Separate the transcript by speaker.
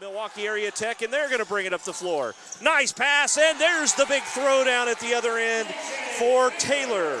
Speaker 1: Milwaukee Area Tech, and they're going to bring it up the floor. Nice pass, and there's the big throwdown at the other end for Taylor.